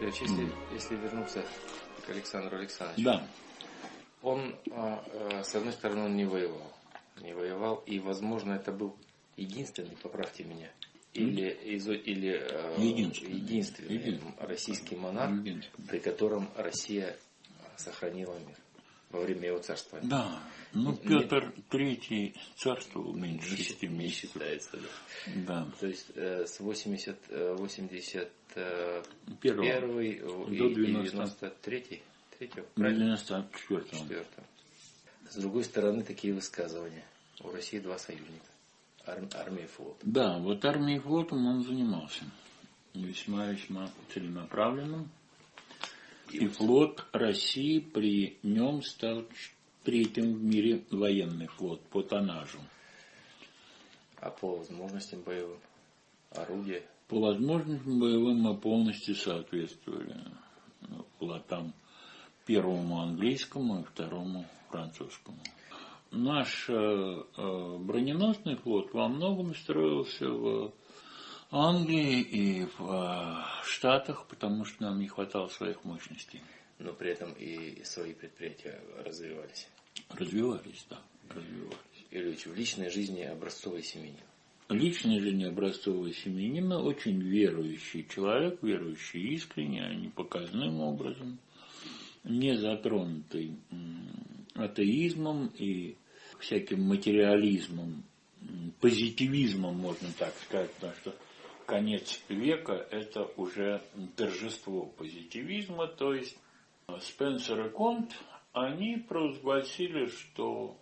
Ильич, если, если вернуться к Александру Александровичу. Да. Он, а, а, с одной стороны, он не воевал. Не воевал, и, возможно, это был единственный, поправьте меня, или, из, или а, Единственный. единственный, Единственный. российский монарх, Единственный. при котором Россия сохранила мир во время его царствования. Да. Ну, Петр Третий царствовал меньше Не, шести месяцев. считается, да. Да. То есть э, с 80, э, 81 Первого. первый, э, До и 90. 93 третьего, правильно? 94 Четвертого. С другой стороны, такие высказывания. У России два союзника. Ар- армия и флот. Да, вот армией и флотом он занимался. Весьма-весьма целенаправленным. И флот России при нем стал третьим в мире военный флот по тоннажу. А по возможностям боевым орудия. По возможностям боевым мы полностью соответствовали ну, флотам первому английскому и второму французскому. Наш э, э, броненосный флот во многом строился в Англии и в э, Штатах, потому что нам не хватало своих мощностей. Но при этом и свои предприятия развивались. Развивались, да, развивались. Ильич, в личной жизни образцовый семьянин. Личная жизнь образцового семьянина очень верующий человек, верующий искренне, а не показным образом, не затронутый атеизмом и всяким материализмом, позитивизмом, можно так сказать, потому что конец века – это уже торжество позитивизма, то есть Спенсер и Конт, они провозгласили, что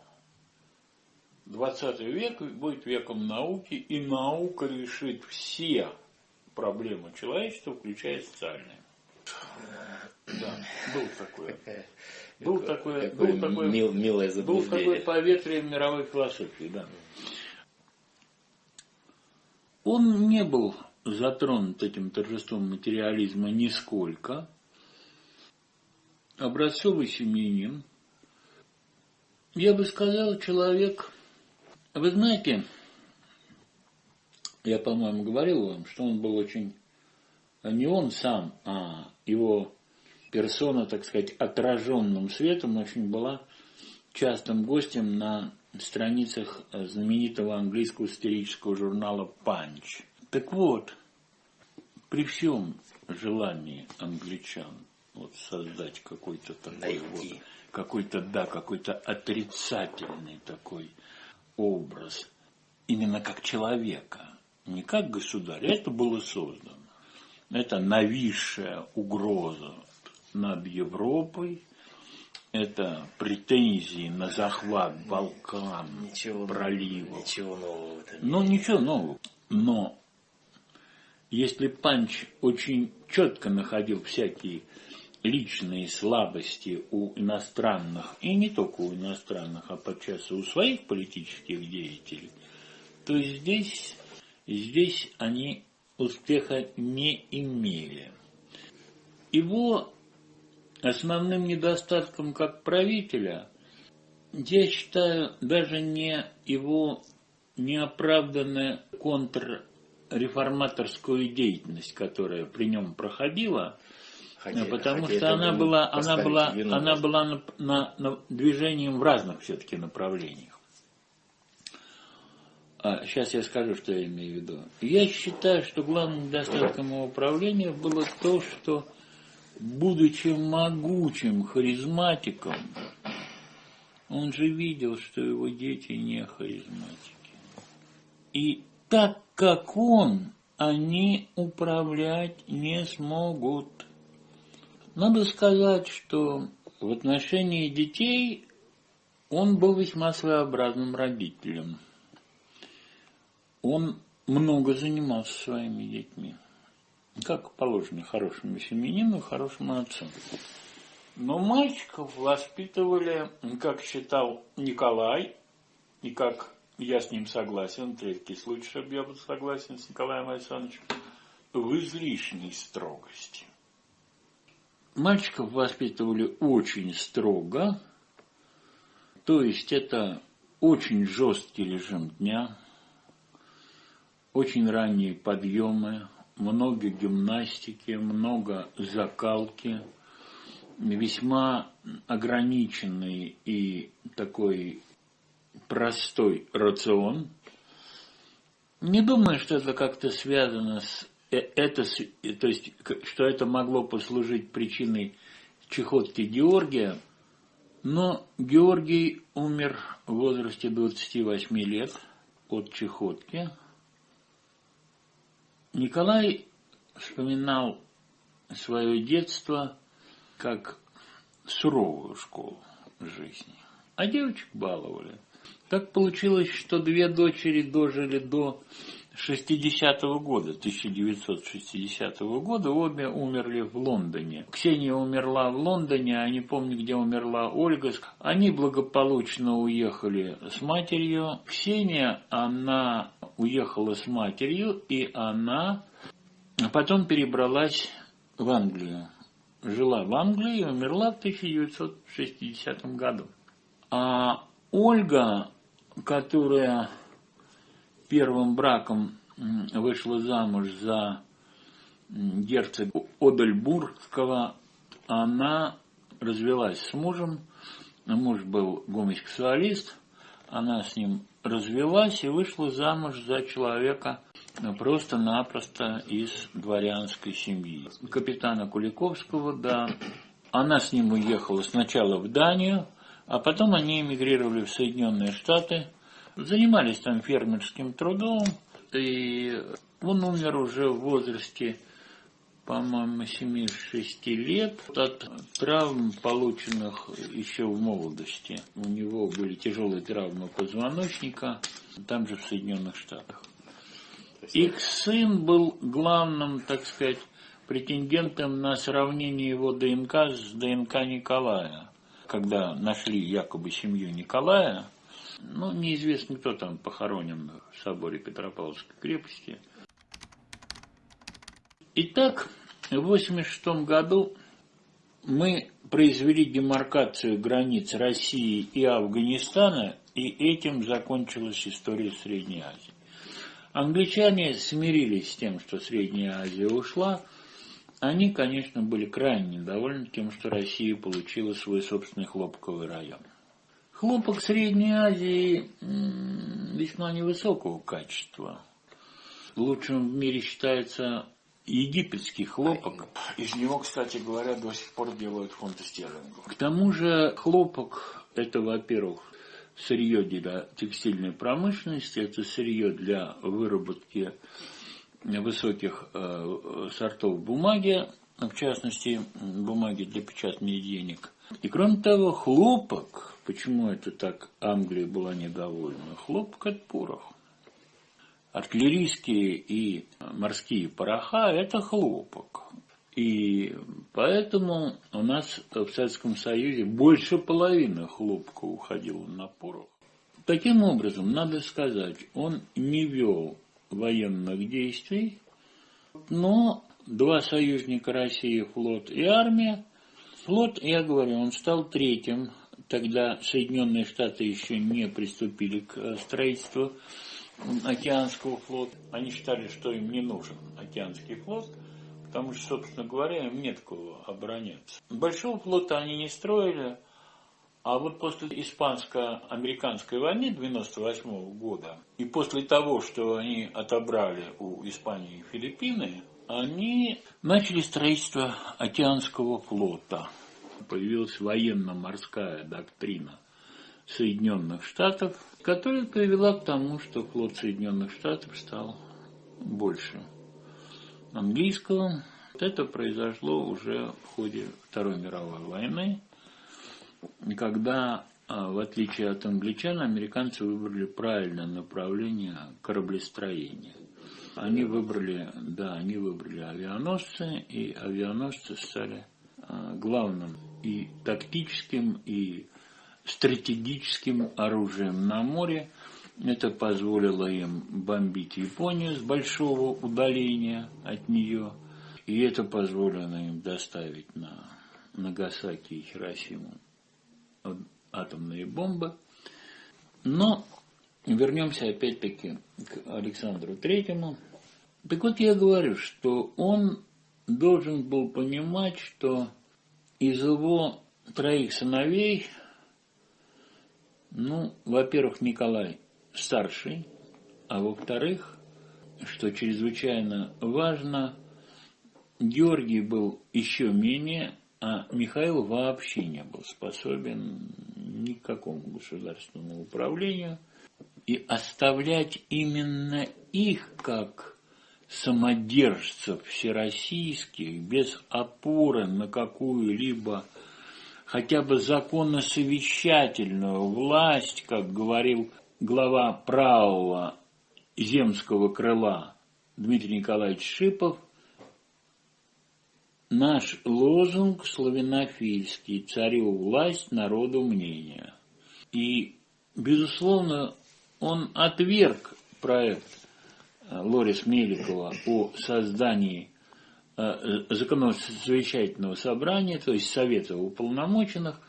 20 век будет веком науки, и наука решит все проблемы человечества, включая социальные. Да, был такое. Был такое, Какое был такое, мил- милое был заблуждение. поветрие мировой философии, да. Он не был затронут этим торжеством материализма нисколько. Образцовый семьянин, я бы сказал, человек, вы знаете, я, по-моему, говорил вам, что он был очень, не он сам, а его персона, так сказать, отраженным светом очень была частым гостем на страницах знаменитого английского сатирического журнала «Панч». Так вот, при всем желании англичан вот создать какой-то такой Найти. вот, какой-то, да, какой-то отрицательный такой образ, именно как человека, не как государя, это было создано. Это нависшая угроза над Европой, это претензии на захват Балкан, Ничего, проливов. ничего нового Ну, ничего нового. Но если Панч очень четко находил всякие личные слабости у иностранных, и не только у иностранных, а подчас и у своих политических деятелей, то здесь, здесь они успеха не имели. Его основным недостатком как правителя, я считаю, даже не его неоправданная контрреформаторскую деятельность, которая при нем проходила, Хотя- потому хотя что она была, она была, вину она была на, на- на движением в разных все-таки направлениях. А, сейчас я скажу, что я имею в виду. Я считаю, что главным недостатком его правления было то, что, будучи могучим харизматиком, он же видел, что его дети не харизматики. И так как он, они управлять не смогут. Надо сказать, что в отношении детей он был весьма своеобразным родителем. Он много занимался своими детьми. Как положено хорошему семьянину, хорошему отцу. Но мальчиков воспитывали, как считал Николай, и как я с ним согласен, третий случай, чтобы я был согласен с Николаем Александровичем, в излишней строгости. Мальчиков воспитывали очень строго, то есть это очень жесткий режим дня, очень ранние подъемы, много гимнастики, много закалки, весьма ограниченный и такой простой рацион. Не думаю, что это как-то связано с э, это, то есть, что это могло послужить причиной чехотки Георгия, но Георгий умер в возрасте 28 лет от чехотки. Николай вспоминал свое детство как суровую школу жизни, а девочек баловали. Так получилось, что две дочери дожили до 60-го года, 1960 года, обе умерли в Лондоне. Ксения умерла в Лондоне, а не помню, где умерла Ольга. Они благополучно уехали с матерью. Ксения, она уехала с матерью, и она потом перебралась в Англию. Жила в Англии и умерла в 1960 году. А Ольга, которая первым браком вышла замуж за герцога Одельбургского, она развелась с мужем, муж был гомосексуалист, она с ним развелась и вышла замуж за человека просто-напросто из дворянской семьи. Капитана Куликовского, да. Она с ним уехала сначала в Данию, а потом они эмигрировали в Соединенные Штаты – Занимались там фермерским трудом, и он умер уже в возрасте, по-моему, 76 лет от травм, полученных еще в молодости. У него были тяжелые травмы позвоночника, там же в Соединенных Штатах. Их сын был главным, так сказать, претендентом на сравнение его ДНК с ДНК Николая. Когда нашли якобы семью Николая, ну, неизвестно, кто там похоронен в соборе Петропавловской крепости. Итак, в 1986 году мы произвели демаркацию границ России и Афганистана, и этим закончилась история Средней Азии. Англичане смирились с тем, что Средняя Азия ушла. Они, конечно, были крайне недовольны тем, что Россия получила свой собственный хлопковый район. Хлопок Средней Азии весьма невысокого качества. Лучшим в мире считается египетский хлопок. Из него, кстати говоря, до сих пор делают фунты стерлингов. К тому же хлопок – это, во-первых, сырье для текстильной промышленности, это сырье для выработки высоких э, сортов бумаги, в частности, бумаги для печатания денег. И кроме того, хлопок Почему это так Англия была недовольна? Хлопок от порох. Артиллерийские и морские пороха – это хлопок. И поэтому у нас в Советском Союзе больше половины хлопка уходило на порох. Таким образом, надо сказать, он не вел военных действий, но два союзника России, флот и армия, флот, я говорю, он стал третьим Тогда Соединенные Штаты еще не приступили к э, строительству океанского флота. Они считали, что им не нужен океанский флот, потому что, собственно говоря, им нет кого обороняться. Большого флота они не строили, а вот после испанско-американской войны 1998 года и после того, что они отобрали у Испании и Филиппины, они начали строительство океанского флота – появилась военно-морская доктрина Соединенных Штатов, которая привела к тому, что флот Соединенных Штатов стал больше английского. Это произошло уже в ходе Второй мировой войны, когда, а, в отличие от англичан, американцы выбрали правильное направление кораблестроения. Они выбрали, да, они выбрали авианосцы, и авианосцы стали а, главным и тактическим, и стратегическим оружием на море. Это позволило им бомбить Японию с большого удаления от нее. И это позволило им доставить на Нагасаки и Хиросиму атомные бомбы. Но вернемся опять-таки к Александру Третьему. Так вот я говорю, что он должен был понимать, что из его троих сыновей, ну, во-первых, Николай старший, а во-вторых, что чрезвычайно важно, Георгий был еще менее, а Михаил вообще не был способен ни к какому государственному управлению. И оставлять именно их как самодержцев всероссийских без опоры на какую-либо хотя бы законно-совещательную власть, как говорил глава правого земского крыла Дмитрий Николаевич Шипов, наш лозунг славянофильский «Царю власть, народу мнение». И, безусловно, он отверг проект Лорис Меликова о создании э, законосовещательного собрания, то есть Совета уполномоченных,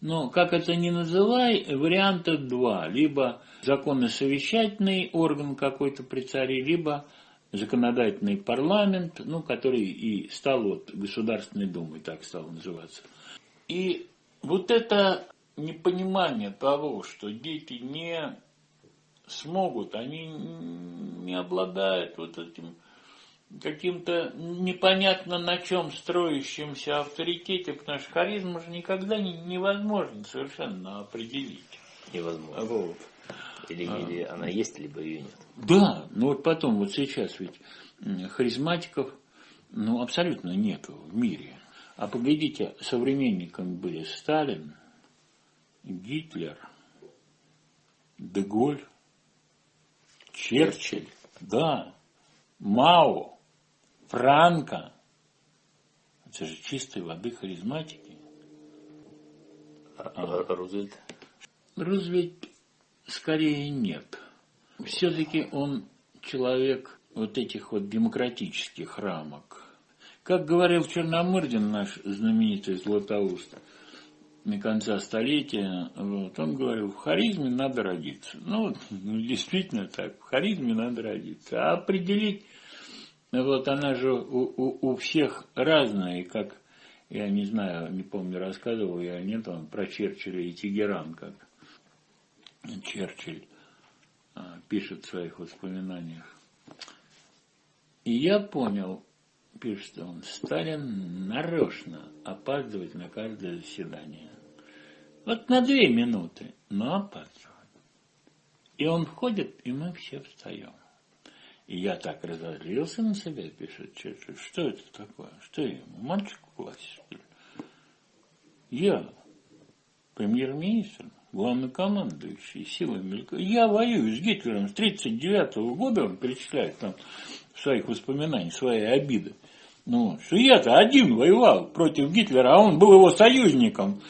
но, как это ни называй, варианта два. Либо законно-совещательный орган какой-то при царе, либо законодательный парламент, ну, который и стал вот Государственной Думой, так стал называться. И вот это непонимание того, что дети не смогут, они не обладают вот этим каким-то непонятно на чем строящимся авторитете, потому что харизма же никогда не, невозможно совершенно определить. Невозможно. Вот. Или, а. или она есть, либо ее нет. Да, но вот потом, вот сейчас ведь харизматиков ну, абсолютно нету в мире. А поглядите, современниками были Сталин, Гитлер, Деголь, Черчилль, да, Мао, Франко. Это же чистой воды харизматики. А, а Рузвельт? Рузвельт скорее нет. Все-таки он человек вот этих вот демократических рамок. Как говорил Черномырдин, наш знаменитый Златоуст, на конца столетия, вот, он говорил, в харизме надо родиться. Ну, ну, действительно так, в харизме надо родиться. А определить, вот она же у, у, у всех разная, и как, я не знаю, не помню, рассказывал я, нет, он про Черчилля и Тегеран, как Черчилль а, пишет в своих воспоминаниях. И я понял, пишет он, Сталин нарочно опаздывает на каждое заседание. Вот на две минуты, но опаздывает. И он входит, и мы все встаем. И я так разозлился на себя, пишет Черчилль. Что это такое? Что я ему, мальчик в классе, что ли? Я, премьер-министр, главнокомандующий силами Я воюю с Гитлером с 1939 года, он перечисляет там в своих воспоминаниях свои обиды. Ну, я-то один воевал против Гитлера, а он был его союзником.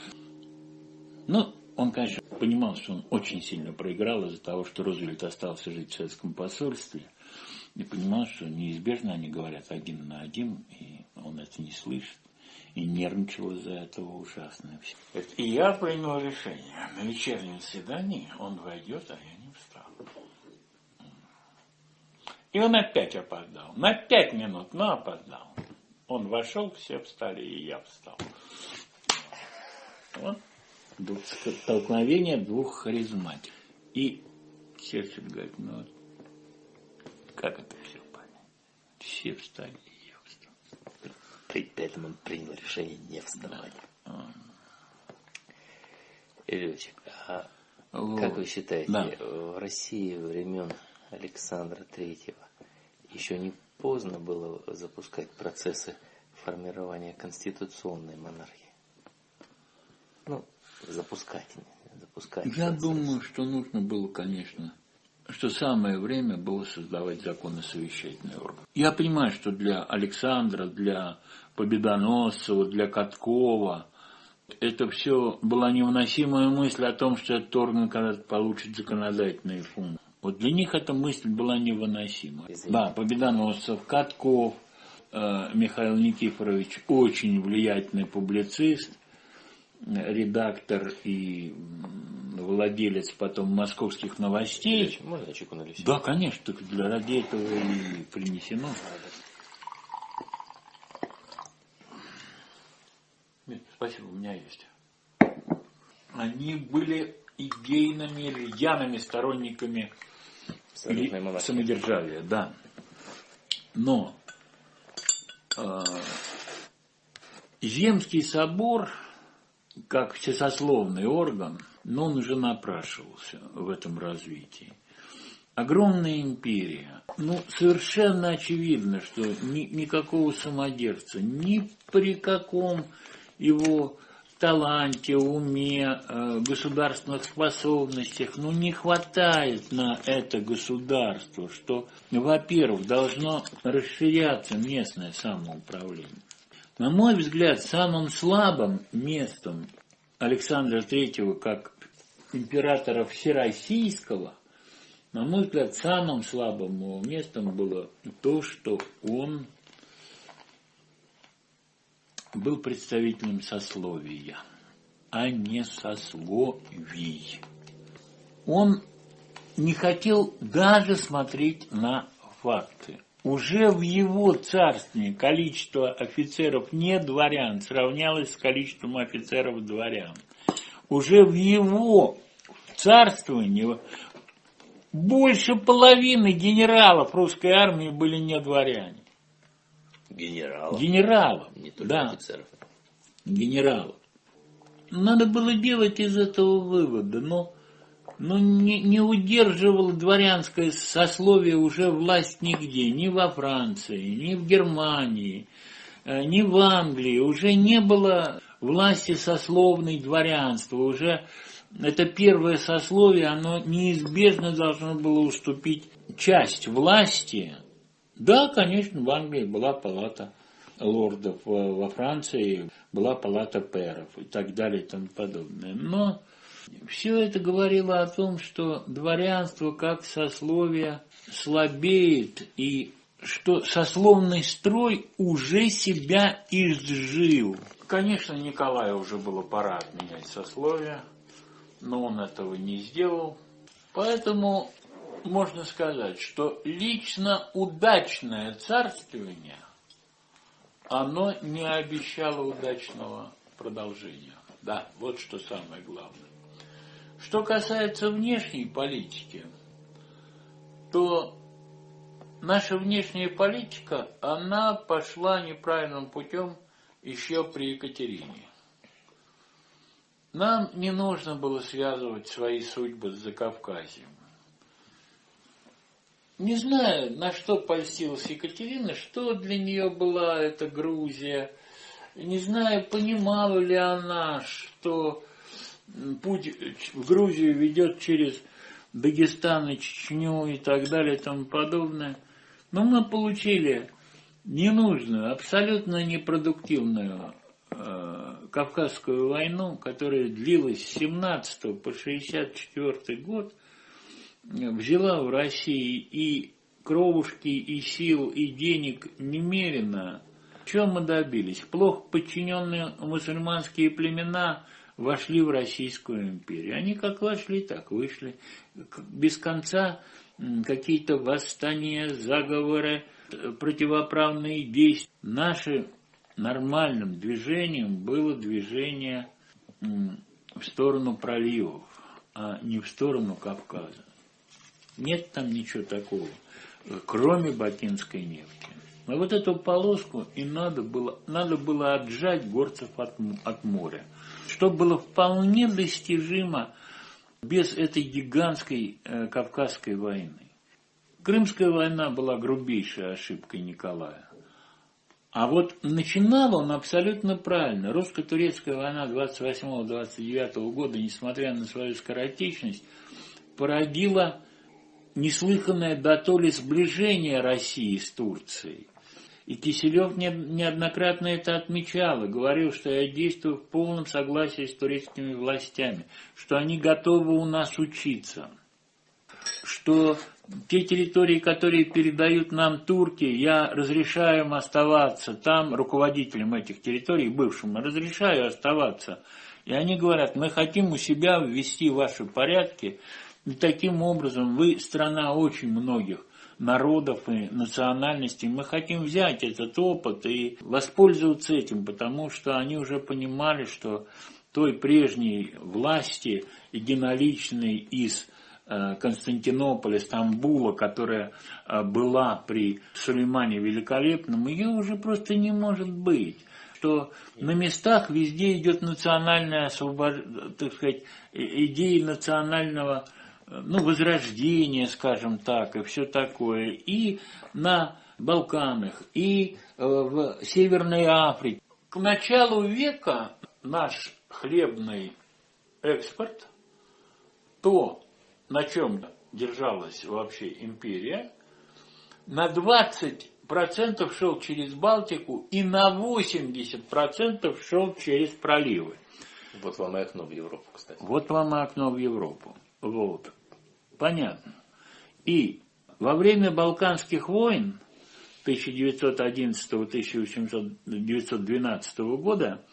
Ну, он, конечно, понимал, что он очень сильно проиграл из-за того, что Рузвельт остался жить в советском посольстве. И понимал, что неизбежно они говорят один на один, и он это не слышит и нервничал из-за этого ужасно. И я принял решение. На вечернем свидании он войдет, а я не встал. И он опять опоздал. На пять минут, но опоздал. Он вошел, все встали, и я встал. Вот. Столкновение двух харизматик. И Черчилль говорит, ну, как это все понять? Все встали, Поэтому он принял решение не вставать. Ильич, а вот. как вы считаете, да. в России времен Александра Третьего еще не поздно было запускать процессы формирования конституционной монархии? Ну, запускать. запускать Я процесс. думаю, что нужно было, конечно, что самое время было создавать законно-совещательный орган. Я понимаю, что для Александра, для Победоносцева, для Каткова это все была невыносимая мысль о том, что этот орган когда-то получит законодательные функции. Вот для них эта мысль была невыносима. Извините. Да, Победоносцев, Катков, э, Михаил Никифорович очень влиятельный публицист. редактор и владелец потом московских новостей. Можно я чайку налить? Да, конечно, только для ради этого и принесено. Спасибо, у меня есть. Они были идейными, рьяными сторонниками самодержавия, да. Но э, Земский собор, как всесословный орган, но он уже напрашивался в этом развитии. Огромная империя. Ну, совершенно очевидно, что ни, никакого самодержца, ни при каком его таланте, уме, э, государственных способностях, ну не хватает на это государство, что, во-первых, должно расширяться местное самоуправление. На мой взгляд, самым слабым местом Александра Третьего как императора Всероссийского, на мой взгляд, самым слабым местом было то, что он был представителем сословия, а не сословий. Он не хотел даже смотреть на факты. Уже в его царстве количество офицеров не дворян сравнялось с количеством офицеров дворян. Уже в его царствовании больше половины генералов русской армии были не дворяне. Генералов. Генералов. Не только да. офицеров. Генералов. Надо было делать из этого вывода, но, но не, не удерживало дворянское сословие уже власть нигде, ни во Франции, ни в Германии, э, ни в Англии. Уже не было власти сословной дворянства, уже это первое сословие, оно неизбежно должно было уступить часть власти да, конечно, в Англии была палата лордов, во Франции была палата пэров и так далее и тому подобное. Но все это говорило о том, что дворянство как сословие слабеет и что сословный строй уже себя изжил. Конечно, Николаю уже было пора отменять сословие, но он этого не сделал. Поэтому можно сказать, что лично удачное царствование, оно не обещало удачного продолжения. Да, вот что самое главное. Что касается внешней политики, то наша внешняя политика, она пошла неправильным путем еще при Екатерине. Нам не нужно было связывать свои судьбы с Закавказьем. Не знаю, на что польстилась Екатерина, что для нее была эта Грузия. Не знаю, понимала ли она, что путь в Грузию ведет через Дагестан и Чечню и так далее и тому подобное. Но мы получили ненужную, абсолютно непродуктивную э, Кавказскую войну, которая длилась с 17 по 64 год – взяла в России и кровушки, и сил, и денег немерено. Чем мы добились? Плохо подчиненные мусульманские племена вошли в Российскую империю. Они как вошли, так вышли. Без конца какие-то восстания, заговоры, противоправные действия. Нашим нормальным движением было движение в сторону проливов, а не в сторону Кавказа. Нет там ничего такого, кроме бакинской нефти. Но вот эту полоску и надо было, надо было отжать горцев от, от моря, что было вполне достижимо без этой гигантской э, Кавказской войны. Крымская война была грубейшей ошибкой Николая. А вот начинал он абсолютно правильно. Русско-турецкая война 28-29 года, несмотря на свою скоротечность, породила неслыханное дотоле сближение России с Турцией. И Киселев неоднократно это отмечал и говорил, что я действую в полном согласии с турецкими властями, что они готовы у нас учиться, что те территории, которые передают нам турки, я разрешаю им оставаться там, руководителям этих территорий, бывшим, разрешаю оставаться И они говорят, мы хотим у себя ввести ваши порядки, и таким образом вы страна очень многих народов и национальностей. Мы хотим взять этот опыт и воспользоваться этим, потому что они уже понимали, что той прежней власти единоличной из э, Константинополя, Стамбула, которая э, была при Сулеймане Великолепном, ее уже просто не может быть что на местах везде идет национальная освобождение, так сказать, идея национального ну, возрождения, скажем так, и все такое, и на Балканах, и э, в Северной Африке. К началу века наш хлебный экспорт, то, на чем держалась вообще империя, на 20% шел через Балтику и на 80% шел через проливы. Вот вам и окно в Европу, кстати. Вот вам и окно в Европу. Вот. Понятно. И во время Балканских войн 1911-1912 года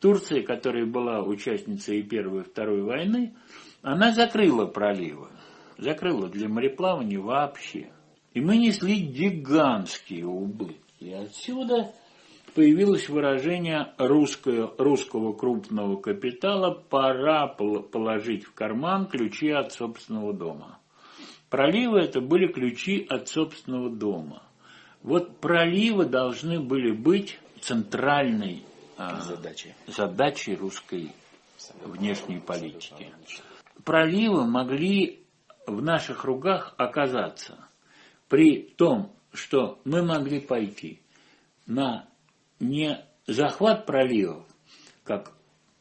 Турция, которая была участницей и Первой и Второй войны, она закрыла проливы. Закрыла для мореплавания вообще. И мы несли гигантские убытки. И отсюда появилось выражение русского, русского крупного капитала «пора положить в карман ключи от собственного дома». Проливы это были ключи от собственного дома. Вот проливы должны были быть центральной а, задачей. задачей русской внешней политики. Проливы могли в наших руках оказаться при том, что мы могли пойти на не захват проливов, как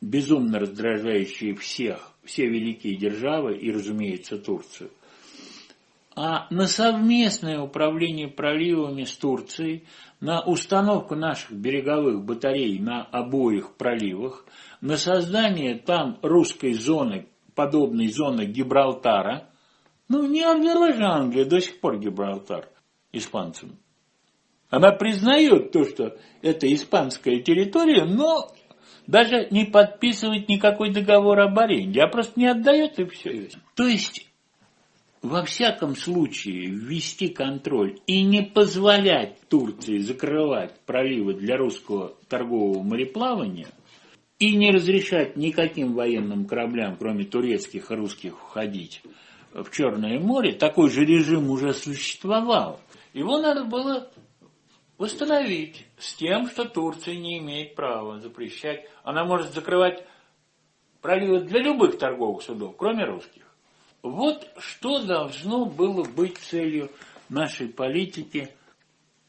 безумно раздражающие всех, все великие державы и, разумеется, Турцию, а на совместное управление проливами с Турцией, на установку наших береговых батарей на обоих проливах, на создание там русской зоны, подобной зоны Гибралтара, ну не отдала же Англия до сих пор Гибралтар испанцам. Она признает то, что это испанская территория, но даже не подписывает никакой договор об аренде, а просто не отдает и все. То есть, во всяком случае, ввести контроль и не позволять Турции закрывать проливы для русского торгового мореплавания и не разрешать никаким военным кораблям, кроме турецких и русских, входить в Черное море, такой же режим уже существовал. Его надо было восстановить с тем, что Турция не имеет права запрещать. Она может закрывать проливы для любых торговых судов, кроме русских. Вот что должно было быть целью нашей политики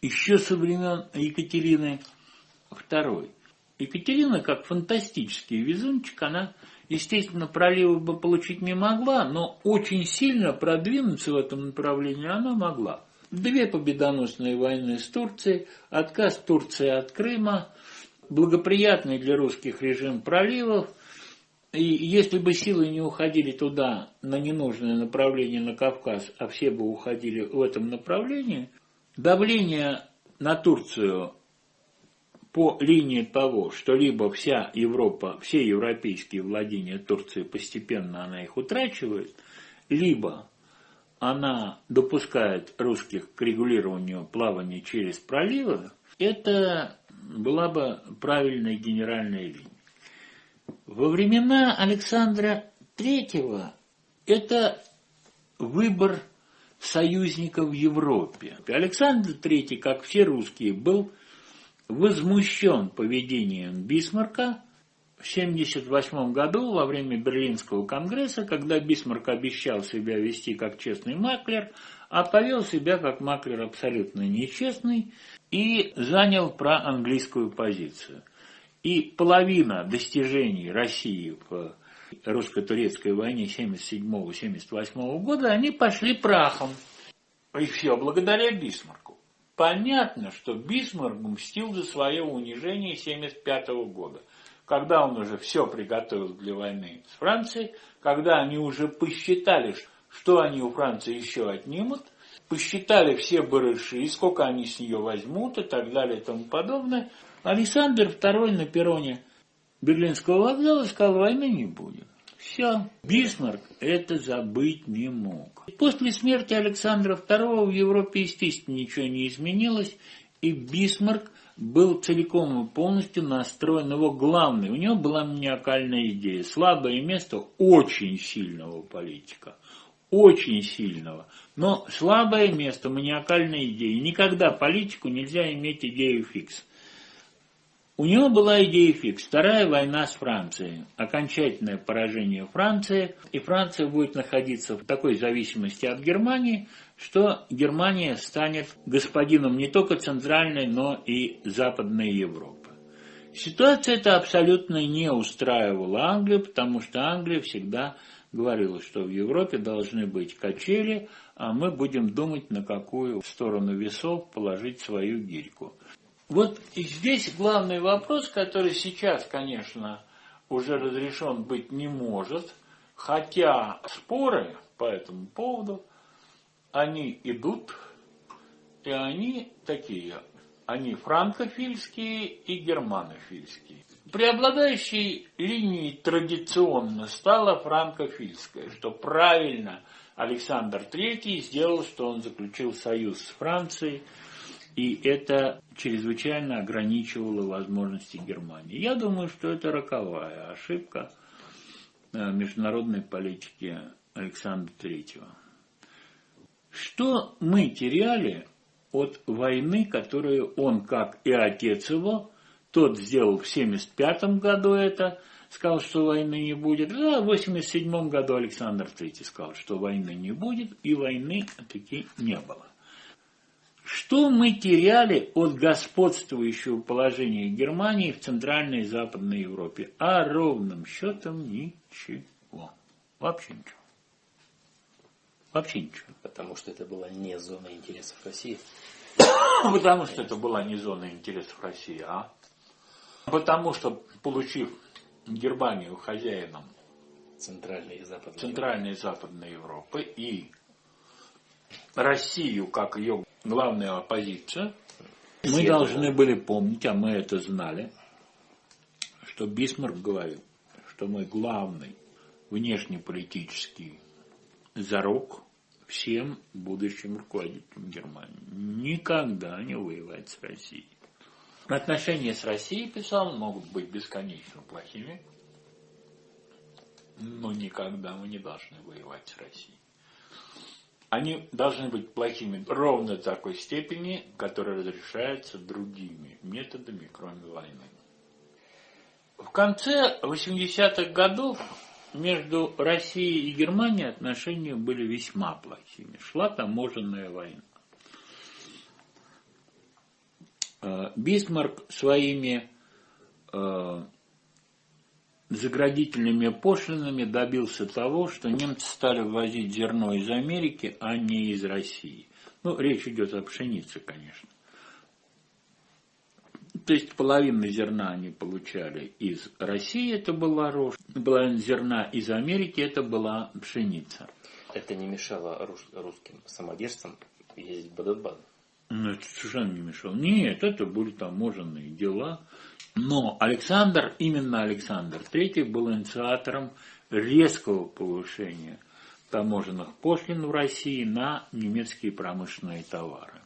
еще со времен Екатерины II. Екатерина, как фантастический везунчик, она, естественно, проливы бы получить не могла, но очень сильно продвинуться в этом направлении она могла. Две победоносные войны с Турцией, отказ Турции от Крыма, благоприятный для русских режим проливов, и если бы силы не уходили туда, на ненужное направление на Кавказ, а все бы уходили в этом направлении, давление на Турцию по линии того, что либо вся Европа, все европейские владения Турции постепенно она их утрачивает, либо она допускает русских к регулированию плавания через проливы, это была бы правильная генеральная линия. Во времена Александра III это выбор союзников в Европе. Александр III, как все русские, был возмущен поведением Бисмарка в 1978 году во время Берлинского конгресса, когда Бисмарк обещал себя вести как честный маклер, а повел себя как маклер абсолютно нечестный и занял проанглийскую позицию. И половина достижений России в русско-турецкой войне 1977-1978 года, они пошли прахом. И все благодаря Бисмарку. Понятно, что Бисмарк мстил за свое унижение 1975 года когда он уже все приготовил для войны с Францией, когда они уже посчитали, что они у Франции еще отнимут, посчитали все барыши, сколько они с нее возьмут и так далее и тому подобное, Александр II на перроне Берлинского вокзала и сказал, войны не будет. Все. Бисмарк это забыть не мог. После смерти Александра II в Европе, естественно, ничего не изменилось, и Бисмарк был целиком и полностью настроен его главный. У него была маниакальная идея. Слабое место очень сильного политика. Очень сильного. Но слабое место, маниакальная идея. Никогда политику нельзя иметь идею фикс. У него была идея фикс. Вторая война с Францией. Окончательное поражение Франции. И Франция будет находиться в такой зависимости от Германии, что Германия станет господином не только Центральной, но и Западной Европы. Ситуация эта абсолютно не устраивала Англию, потому что Англия всегда говорила, что в Европе должны быть качели, а мы будем думать, на какую сторону весов положить свою гирьку. Вот здесь главный вопрос, который сейчас, конечно, уже разрешен быть не может, хотя споры по этому поводу они идут, и они такие, они франкофильские и германофильские. Преобладающей линией традиционно стала франкофильская, что правильно Александр III сделал, что он заключил союз с Францией, и это чрезвычайно ограничивало возможности Германии. Я думаю, что это роковая ошибка э, международной политики Александра III. Что мы теряли от войны, которую он, как и отец его, тот сделал в 1975 году это, сказал, что войны не будет. А в 1987 году Александр III сказал, что войны не будет, и войны таки не было. Что мы теряли от господствующего положения Германии в Центральной и Западной Европе? А ровным счетом ничего. Вообще ничего. Вообще ничего. Потому что это была не зона интересов России. Потому что это была не зона интересов России, а? Потому что, получив Германию хозяином Центральной и Западной, Центральной и Западной Европы и Россию как ее главную оппозицию, мы должны были помнить, а мы это знали, что Бисмарк говорил, что мы главный внешнеполитический зарок всем будущим руководителям Германии. Никогда не воевать с Россией. Отношения с Россией, писал, могут быть бесконечно плохими, но никогда мы не должны воевать с Россией. Они должны быть плохими ровно в такой степени, которая разрешается другими методами, кроме войны. В конце 80-х годов между Россией и Германией отношения были весьма плохими. Шла таможенная война. Э, Бисмарк своими э, заградительными пошлинами добился того, что немцы стали ввозить зерно из Америки, а не из России. Ну, речь идет о пшенице, конечно. То есть половину зерна они получали из России, это была рожь, половина зерна из Америки, это была пшеница. Это не мешало русским самодержцам ездить в Бадабан? Ну, это совершенно не мешало. Нет, это были таможенные дела. Но Александр, именно Александр III был инициатором резкого повышения таможенных пошлин в России на немецкие промышленные товары.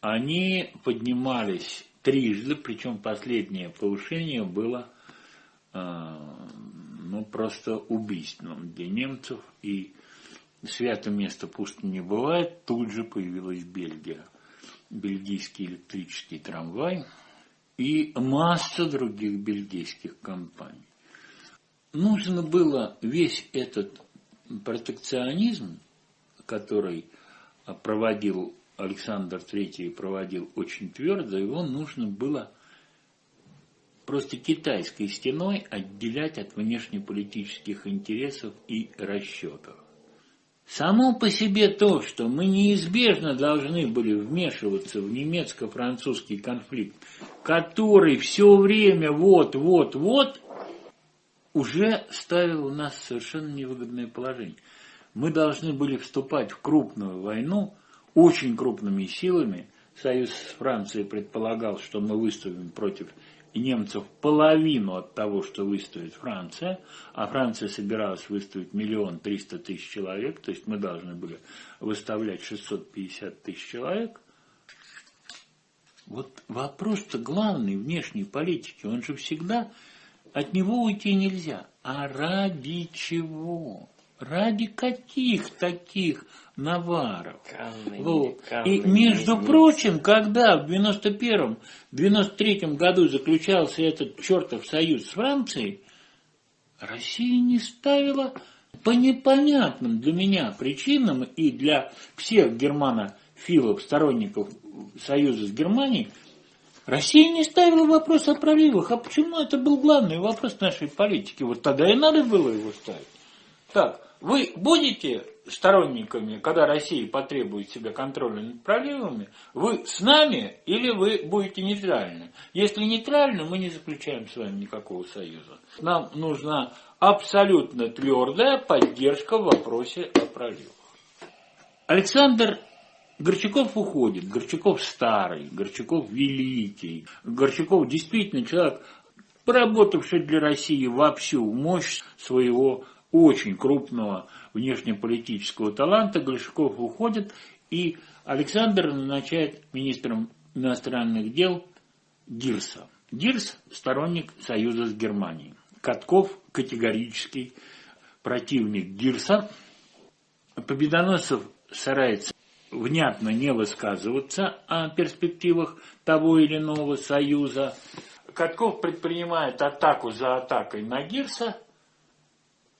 Они поднимались трижды, причем последнее повышение было э, ну, просто убийственным для немцев. И святое место пусто не бывает, тут же появилась Бельгия. Бельгийский электрический трамвай и масса других бельгийских компаний. Нужно было весь этот протекционизм, который проводил Александр III проводил очень твердо, его нужно было просто китайской стеной отделять от внешнеполитических интересов и расчетов. Само по себе то, что мы неизбежно должны были вмешиваться в немецко-французский конфликт, который все время вот-вот-вот, уже ставил нас в совершенно невыгодное положение. Мы должны были вступать в крупную войну очень крупными силами. Союз с Францией предполагал, что мы выступим против немцев половину от того, что выставит Франция, а Франция собиралась выставить миллион триста тысяч человек, то есть мы должны были выставлять 650 тысяч человек. Вот вопрос-то главный внешней политики, он же всегда, от него уйти нельзя. А ради чего? Ради каких таких наваров? Канны, Вот. канны, И, между не- прочим, когда в 91-м, 93-м году заключался этот чертов союз с Францией, Россия не ставила по непонятным для меня причинам и для всех германофилов, сторонников союза с Германией, Россия не ставила вопрос о проливах. А почему это был главный вопрос нашей политики? Вот тогда и надо было его ставить. Так, вы будете сторонниками, когда Россия потребует себе контроля над проливами, вы с нами или вы будете нейтральны? Если нейтральны, мы не заключаем с вами никакого союза. Нам нужна абсолютно твердая поддержка в вопросе о проливах. Александр Горчаков уходит, Горчаков старый, Горчаков великий, Горчаков действительно человек, поработавший для России во всю мощь своего очень крупного внешнеполитического таланта, Горчаков уходит, и Александр назначает министром иностранных дел Гирса. Гирс – сторонник союза с Германией. Катков – категорический противник Гирса. Победоносцев старается внятно не высказываться о перспективах того или иного союза. Катков предпринимает атаку за атакой на Гирса.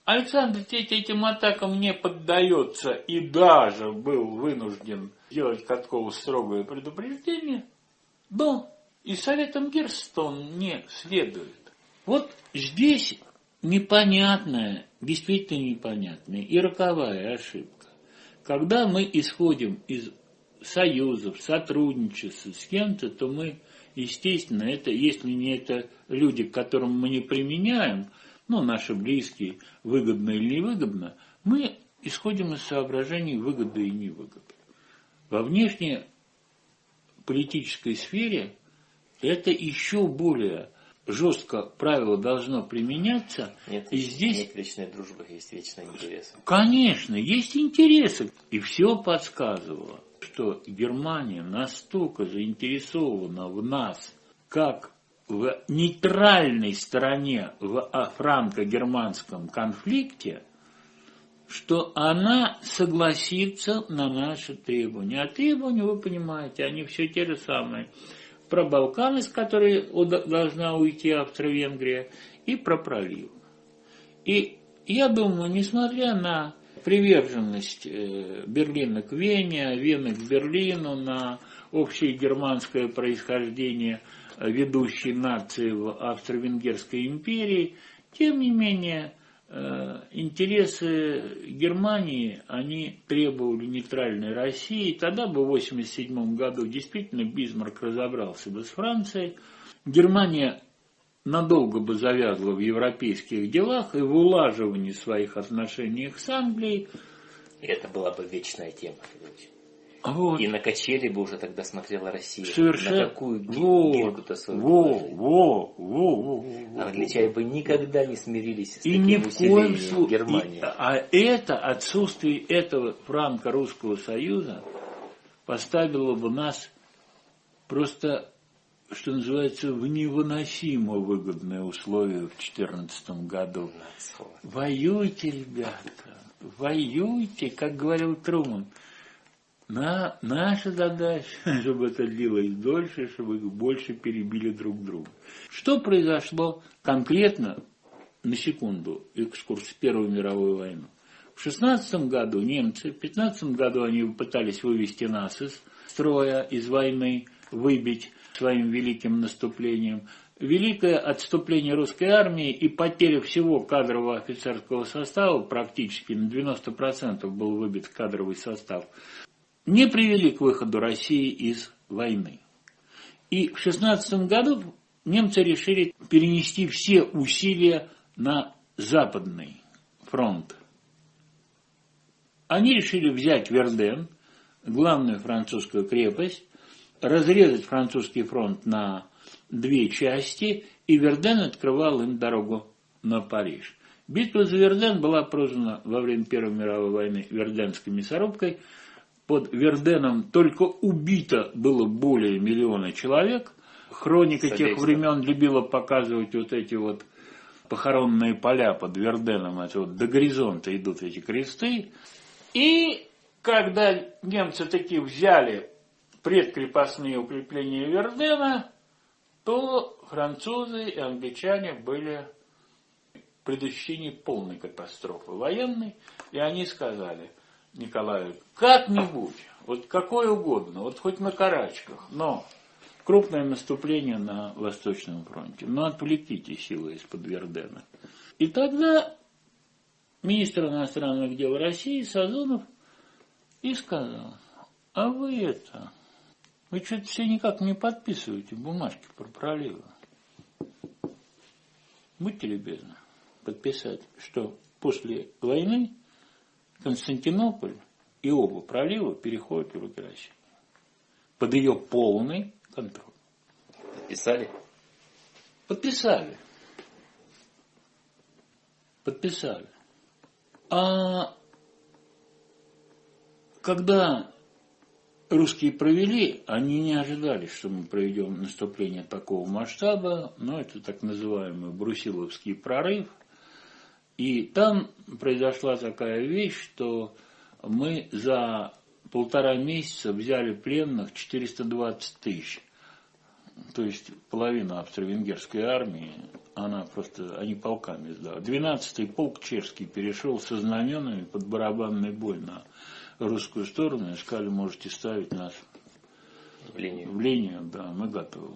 Александр этим атакам не поддается и даже был вынужден сделать Каткову строгое предупреждение. Но и советом Гирста он не следует. Вот здесь непонятная, действительно непонятная и роковая ошибка. Когда мы исходим из союзов, сотрудничества с кем-то, то мы, естественно, это, если не это люди, к которым мы не применяем, ну, наши близкие, выгодно или невыгодно, мы исходим из соображений выгоды и невыгоды. Во внешней политической сфере это еще более жестко правило должно применяться, Нет, и здесь нет вечной дружбы, есть вечный интерес. Конечно, есть интересы. И все подсказывало, что Германия настолько заинтересована в нас, как в нейтральной стороне в франко-германском конфликте, что она согласится на наши требования. А требования, вы понимаете, они все те же самые. Про Балканы, с которой должна уйти Австро-Венгрия, и про пролив. И я думаю, несмотря на приверженность э, Берлина к Вене, Вены к Берлину, на общее германское происхождение ведущей нации в Австро-Венгерской империи, тем не менее э, интересы Германии, они требовали нейтральной России. Тогда бы в 1987 году действительно Бисмарк разобрался бы с Францией. Германия надолго бы завязла в европейских делах и в улаживании своих отношений с Англией. И это была бы вечная тема. Вот. И на качели бы уже тогда смотрела Россия. Совершенно. На какую ги- во, гирьку-то свою во, во, во, во, во, Англичане бы никогда не смирились с И таким ни в коем случае. Германии. А это отсутствие этого франко-русского союза поставило бы нас просто, что называется, в невыносимо выгодные условия в 2014 году. Воюйте, ребята, воюйте, как говорил Труман. На, наша задача, чтобы это длилось дольше, чтобы их больше перебили друг друга. Что произошло конкретно, на секунду, экскурс в Первую мировую войну? В 16 году немцы, в 15 году они пытались вывести нас из строя, из войны, выбить своим великим наступлением. Великое отступление русской армии и потеря всего кадрового офицерского состава, практически на 90% был выбит кадровый состав, не привели к выходу России из войны. И в 16 году немцы решили перенести все усилия на западный фронт. Они решили взять Верден, главную французскую крепость, разрезать французский фронт на две части, и Верден открывал им дорогу на Париж. Битва за Верден была прозвана во время Первой мировой войны Верденской мясорубкой. Под Верденом только убито было более миллиона человек. Хроника тех времен любила показывать вот эти вот похоронные поля под Верденом, это вот до горизонта идут эти кресты. И когда немцы таки взяли предкрепостные укрепления Вердена, то французы и англичане были в предощущении полной катастрофы военной, и они сказали Николаю, как-нибудь, вот какое угодно, вот хоть на карачках, но крупное наступление на Восточном фронте, но отвлеките силы из-под Вердена. И тогда министр иностранных дел России Сазонов и сказал, а вы это, вы что-то все никак не подписываете бумажки про проливы. Будьте любезны подписать, что после войны Константинополь и оба пролива переходят в руки России. Под ее полный контроль. Подписали? Подписали. Подписали. А когда русские провели, они не ожидали, что мы проведем наступление такого масштаба, но это так называемый Брусиловский прорыв. И там произошла такая вещь, что мы за полтора месяца взяли пленных 420 тысяч. То есть половина австро-венгерской армии, она просто, они полками сдала. 12-й полк чешский перешел со знаменами под барабанный бой на русскую сторону и сказали, можете ставить нас в линию. В линию, да, мы готовы.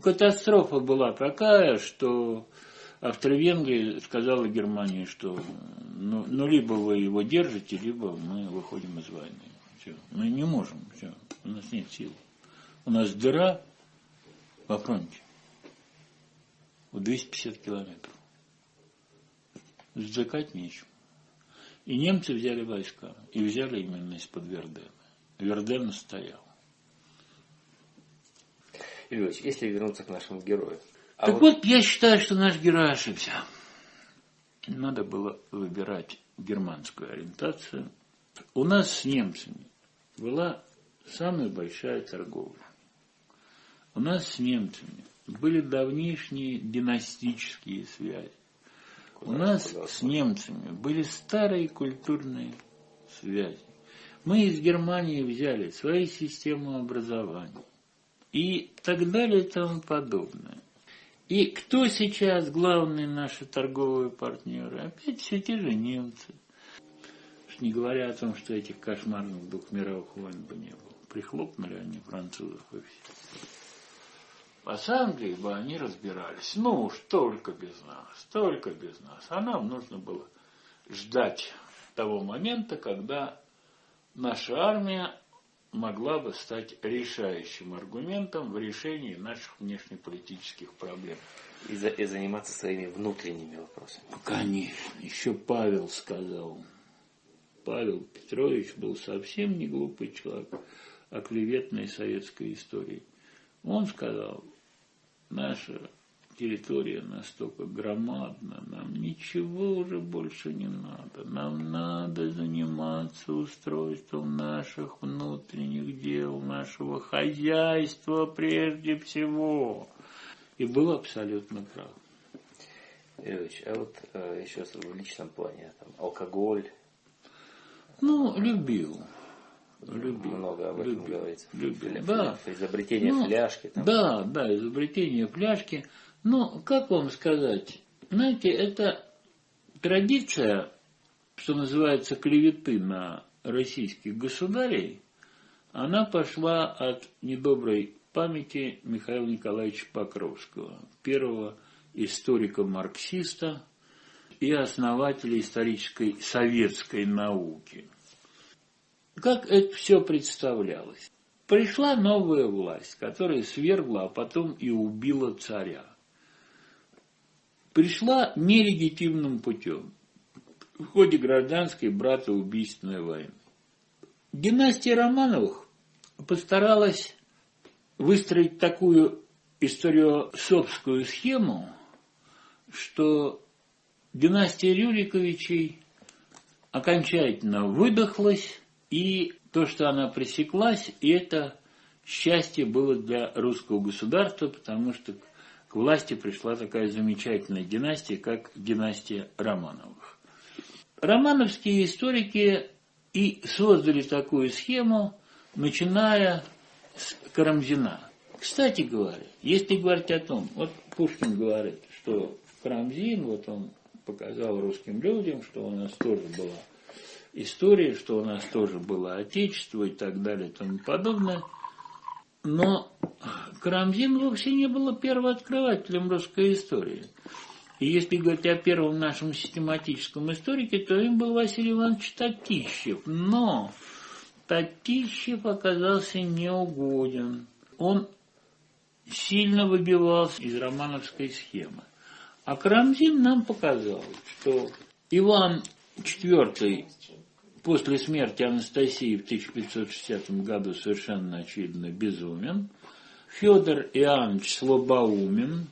Катастрофа была такая, что Австро-Венгрия сказала Германии, что ну, ну, либо вы его держите, либо мы выходим из войны. Все. Мы не можем, все. у нас нет сил. У нас дыра во фронте в 250 километров. Сдыкать нечем. И немцы взяли войска. И взяли именно из-под Вердена. Верден стоял. Ильич, если вернуться к нашему герою. А так вот... вот я считаю, что наш герой ошибся. Надо было выбирать германскую ориентацию. У нас с немцами была самая большая торговля. У нас с немцами были давнишние династические связи. У нас с немцами были старые культурные связи. Мы из Германии взяли свои системы образования и так далее и тому подобное. И кто сейчас главные наши торговые партнеры? Опять все те же немцы. Не говоря о том, что этих кошмарных двух мировых войн бы не было. Прихлопнули они французов и все. А с Англией бы они разбирались. Ну уж только без нас, только без нас. А нам нужно было ждать того момента, когда наша армия могла бы стать решающим аргументом в решении наших внешнеполитических проблем. И, за, и заниматься своими внутренними вопросами. Конечно. Еще Павел сказал. Павел Петрович был совсем не глупый человек о клеветной советской истории. Он сказал, наша территория настолько громадна, нам ничего уже больше не надо. Нам надо заниматься устройством наших внутренних дел, нашего хозяйства прежде всего. И был абсолютно прав. Ильич, а вот э, еще в личном плане, там, алкоголь. Ну, любил. Любил. Много об этом любил, говорится. Любил. Да. Изобретение ну, фляжки. Там. Да, да, изобретение фляжки. Ну, как вам сказать? Знаете, это традиция, что называется, клеветы на российских государей, она пошла от недоброй памяти Михаила Николаевича Покровского, первого историка-марксиста и основателя исторической советской науки – как это все представлялось? Пришла новая власть, которая свергла, а потом и убила царя. Пришла нелегитимным путем в ходе гражданской братоубийственной войны. Династия Романовых постаралась выстроить такую историосовскую схему, что династия Рюриковичей окончательно выдохлась, и то, что она пресеклась, это счастье было для русского государства, потому что к власти пришла такая замечательная династия, как династия Романовых. Романовские историки и создали такую схему, начиная с Карамзина. Кстати говоря, если говорить о том, вот Пушкин говорит, что Карамзин, вот он показал русским людям, что у нас тоже была история, что у нас тоже было Отечество и так далее и тому подобное. Но Карамзин вовсе не был первооткрывателем русской истории. И если говорить о первом нашем систематическом историке, то им был Василий Иванович Татищев. Но Татищев оказался неугоден. Он сильно выбивался из романовской схемы. А Карамзин нам показал, что Иван IV после смерти Анастасии в 1560 году совершенно очевидно безумен, Федор Иоаннович слабоумен.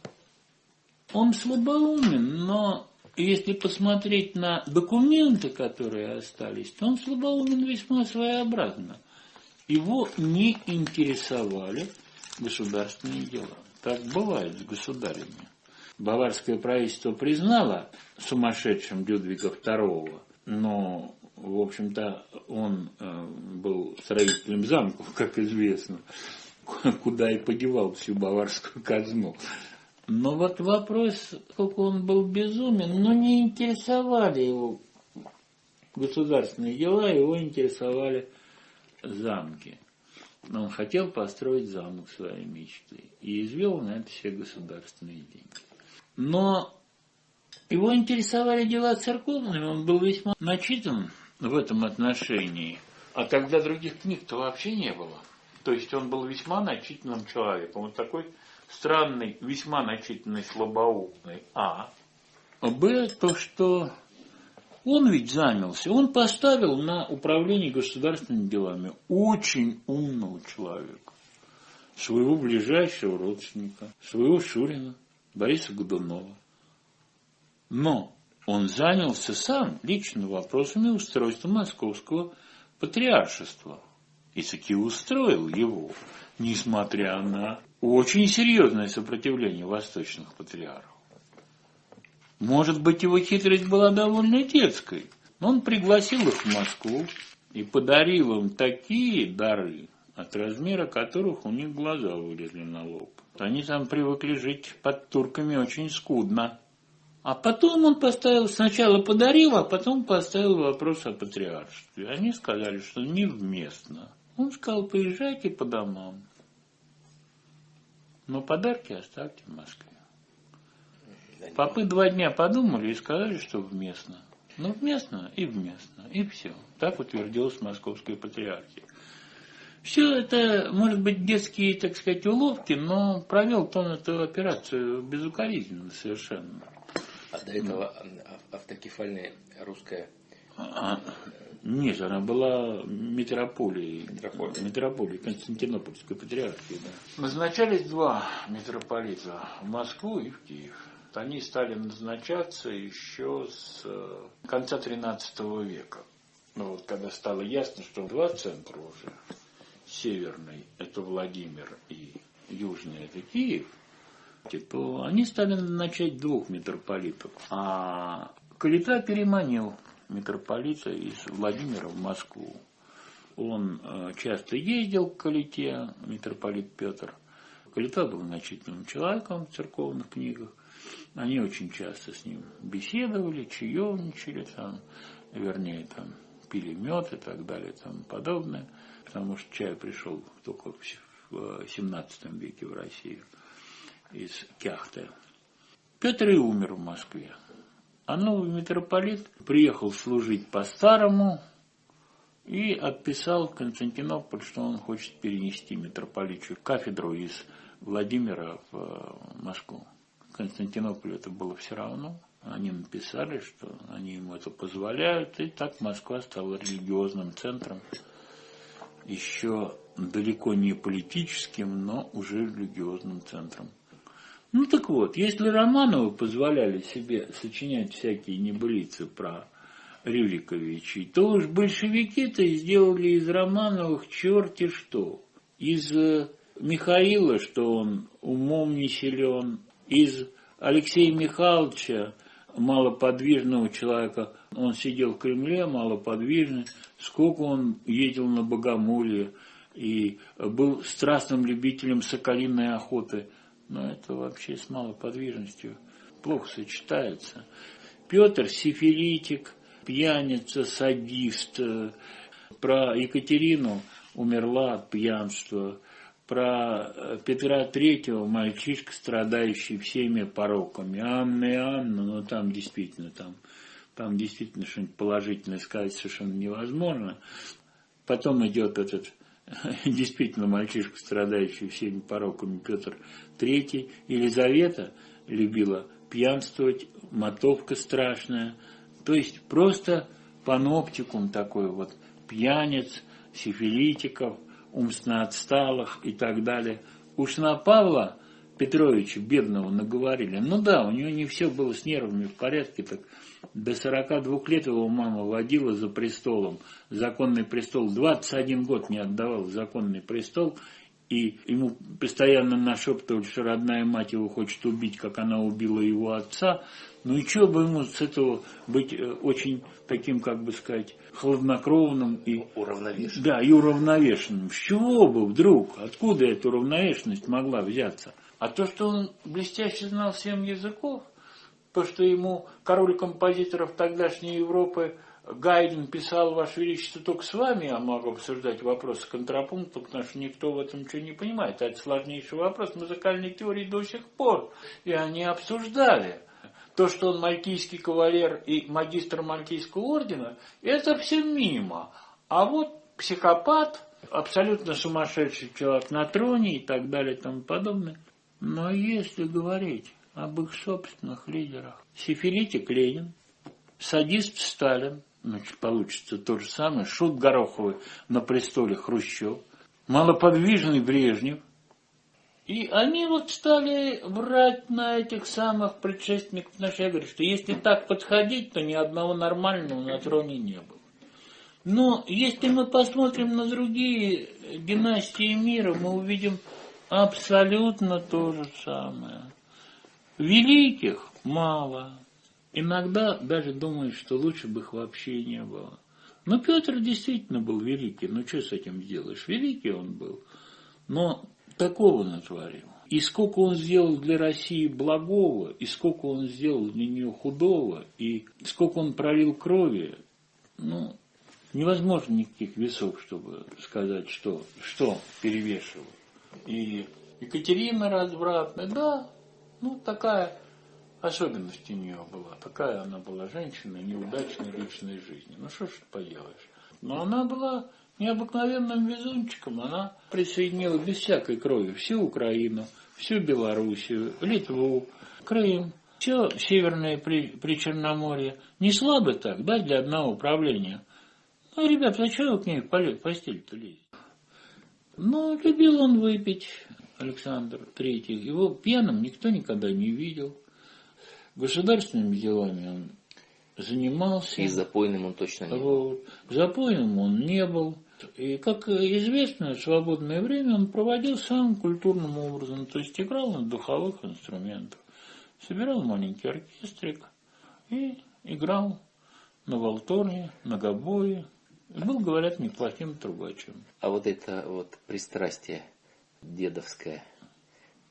Он слабоумен, но если посмотреть на документы, которые остались, то он слабоумен весьма своеобразно. Его не интересовали государственные дела. Так бывает с государями. Баварское правительство признало сумасшедшим Людвига II, но, в общем-то, он э, был строителем замков, как известно, куда и подевал всю баварскую казну. Но вот вопрос, сколько он был безумен, но не интересовали его государственные дела, его интересовали замки. Он хотел построить замок своей мечты и извел на это все государственные деньги. Но его интересовали дела церковные, он был весьма начитан в этом отношении. А тогда других книг-то вообще не было. То есть он был весьма начитанным человеком. Вот такой странный, весьма начитанный, слабоумный. А. Б, то, что он ведь занялся, он поставил на управление государственными делами очень умного человека, своего ближайшего родственника, своего Шурина, Бориса Годунова. Но он занялся сам лично вопросами устройства московского патриаршества и таки устроил его, несмотря на очень серьезное сопротивление восточных патриархов. Может быть, его хитрость была довольно детской, но он пригласил их в Москву и подарил им такие дары, от размера которых у них глаза вылезли на лоб. Они там привыкли жить под турками очень скудно. А потом он поставил, сначала подарил, а потом поставил вопрос о патриаршестве. Они сказали, что невместно. Он сказал, поезжайте по домам. Но подарки оставьте в Москве. Попы два дня подумали и сказали, что вместно. Ну, вместно и вместно, и все. Так утвердилась Московская патриархия. Все это, может быть, детские, так сказать, уловки, но провел он эту операцию безукоризненно совершенно. А до этого автокефальная русская а, нет, она была метрополией, метрополией, метрополией Константинопольской патриархии. Да. Назначались два митрополита в Москву и в Киев. Они стали назначаться еще с э, конца XIII века. Ну, вот, когда стало ясно, что два центра уже, северный – это Владимир и южный – это Киев, то они стали назначать двух митрополитов. А Калита переманил митрополита из Владимира в Москву. Он э, часто ездил к Калите, митрополит Петр. Калита был значительным человеком в церковных книгах. Они очень часто с ним беседовали, чаевничали, там, вернее, там, пили мед и так далее и тому подобное, потому что чай пришел только в 17 веке в Россию из Кяхты. Петр и умер в Москве. А новый митрополит приехал служить по-старому и отписал Константинополь, что он хочет перенести митрополичью кафедру из Владимира в э, Москву. Константинополю это было все равно. Они написали, что они ему это позволяют, и так Москва стала религиозным центром еще далеко не политическим, но уже религиозным центром. Ну так вот, если Романовы позволяли себе сочинять всякие небылицы про Рюриковичей, то уж большевики-то сделали из Романовых черти что. Из э, Михаила, что он умом не силен, из Алексея Михайловича, малоподвижного человека, он сидел в Кремле, малоподвижный, сколько он ездил на Богомолье и был страстным любителем соколиной охоты. Но это вообще с малоподвижностью плохо сочетается. Петр сифилитик, пьяница, садист. Про Екатерину умерла от пьянства. Про э, Петра Третьего мальчишка, страдающий всеми пороками. Анна и Анна, но там действительно, там, там действительно что-нибудь положительное сказать совершенно невозможно. Потом идет этот действительно мальчишка, страдающий всеми пороками Петр Третий. Елизавета любила пьянствовать, мотовка страшная. То есть просто паноптикум такой вот, пьяниц, сифилитиков, умственно отсталых и так далее. Уж на Павла Петровича бедного наговорили. Ну да, у него не все было с нервами в порядке, так до 42 лет его мама водила за престолом, законный престол, 21 год не отдавал законный престол, и ему постоянно нашептывали, что родная мать его хочет убить, как она убила его отца. Ну и что бы ему с этого быть э, очень таким, как бы сказать, хладнокровным и уравновешенным. Да, и уравновешенным. С чего бы вдруг, откуда эта уравновешенность могла взяться? А то, что он блестяще знал семь языков, то, что ему король композиторов тогдашней Европы Гайден писал, Ваше Величество, только с вами я могу обсуждать вопросы контрапункта, потому что никто в этом ничего не понимает. Это сложнейший вопрос музыкальной теории до сих пор. И они обсуждали. То, что он мальтийский кавалер и магистр мальтийского ордена, это все мимо. А вот психопат, абсолютно сумасшедший человек на троне и так далее и тому подобное. Но если говорить об их собственных лидерах, сифилитик Ленин, садист Сталин, значит, получится то же самое, шут Гороховый на престоле Хрущев, малоподвижный Брежнев, и они вот стали брать на этих самых предшественников наших. Я говорю, что если так подходить, то ни одного нормального на троне не было. Но если мы посмотрим на другие династии мира, мы увидим абсолютно то же самое. Великих мало. Иногда даже думаешь, что лучше бы их вообще не было. Но Петр действительно был великий. Ну что с этим сделаешь? Великий он был. Но такого натворил. И сколько он сделал для России благого, и сколько он сделал для нее худого, и сколько он пролил крови, ну, невозможно никаких весов, чтобы сказать, что, что перевешивает. И Екатерина развратная, да, ну, такая особенность у нее была. Такая она была женщина неудачной личной жизни. Ну, что ж поделаешь. Но она была необыкновенным везунчиком она присоединила без всякой крови всю Украину, всю Белоруссию, Литву, Крым, все Северное при, Причерноморье. Не слабо так, да, для одного управления. Ну, ребят, зачем вы к ней в постель-то лезете? Ну, любил он выпить, Александр Третий. Его пьяным никто никогда не видел. Государственными делами он занимался. И запойным он точно не был. Запойным он не был. И, как известно, в свободное время он проводил самым культурным образом, то есть играл на духовых инструментах, собирал маленький оркестрик и играл на волторне, на гобое. Был, говорят, неплохим трубачем. А вот это вот пристрастие дедовское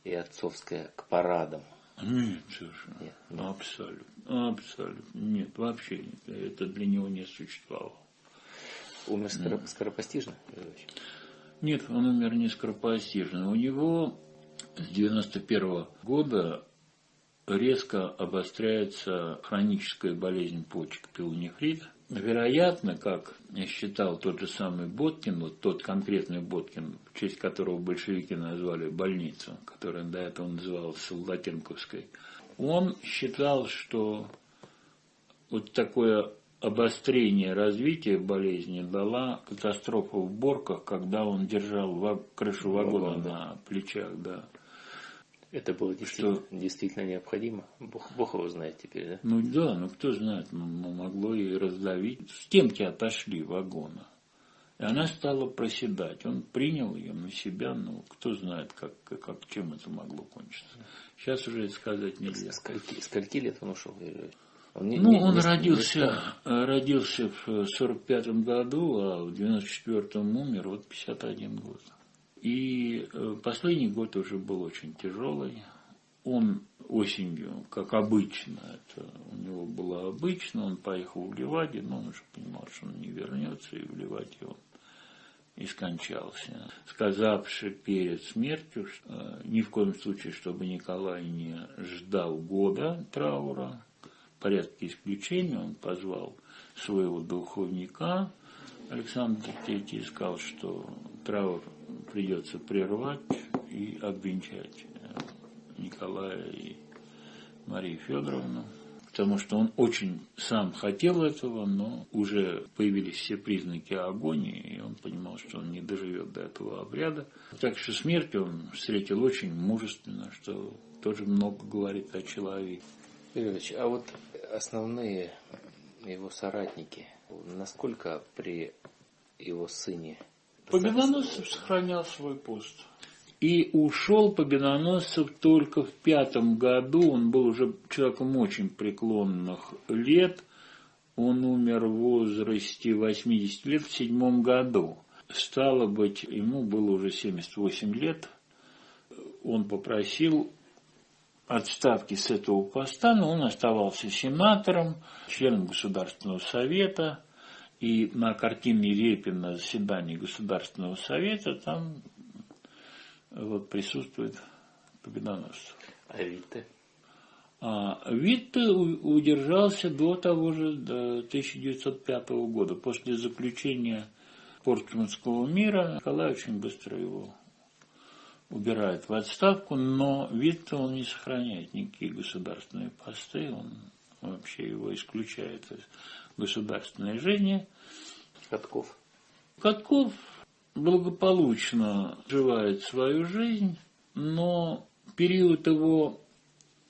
и отцовское к парадам. Нет, совершенно. Нет, нет. Абсолютно. Абсолютно. Нет, вообще нет. Это для него не существовало. Умер скоро, скоропостижно? Нет, он умер не скоропостижно. У него с 91 года резко обостряется хроническая болезнь почек пилонефрит. Вероятно, как считал тот же самый Боткин, вот тот конкретный Боткин, в честь которого большевики назвали больницу, которая до этого называлась Солдатенковской, он считал, что вот такое обострение развития болезни дала катастрофа в Борках, когда он держал крышу вагона на плечах, да. Это было действительно, что... действительно необходимо. Бог, Бог его знает теперь, да? Ну да, ну кто знает, могло и раздавить. С темки отошли вагона. И она стала проседать. Он принял ее на себя, ну кто знает, как, как, чем это могло кончиться. Сейчас уже это сказать нельзя. Скольки, скольки лет он ушел? Он не, ну, не, он не, родился, не родился в 45 году, а в 94-м умер, вот 51 год. И э, последний год уже был очень тяжелый. Он осенью, как обычно, это у него было обычно, он поехал в Ливаде, но он уже понимал, что он не вернется, и в Ливаде он и скончался, сказавши перед смертью, что э, ни в коем случае, чтобы Николай не ждал года траура, в порядке исключения он позвал своего духовника, Александр III сказал, что траур придется прервать и обвенчать э, Николая и Марию Федоровну, потому что он очень сам хотел этого, но уже появились все признаки агонии, и он понимал, что он не доживет до этого обряда. Так что смерть он встретил очень мужественно, что тоже много говорит о человеке. Юрьевич, а вот основные его соратники, насколько при его сыне Победоносцев сохранял свой пост. И ушел Победоносцев только в пятом году. Он был уже человеком очень преклонных лет. Он умер в возрасте 80 лет в седьмом году. Стало быть, ему было уже 78 лет. Он попросил отставки с этого поста, но он оставался сенатором, членом Государственного совета – и на картине Репина на заседании Государственного совета там вот присутствует победоносцев. А Витте? А Витте удержался до того же, до 1905 года. После заключения Портсмутского мира Николай очень быстро его убирает в отставку, но Витте он не сохраняет никакие государственные посты, он вообще его исключает из государственной жизни. Катков. Катков благополучно живает свою жизнь, но период его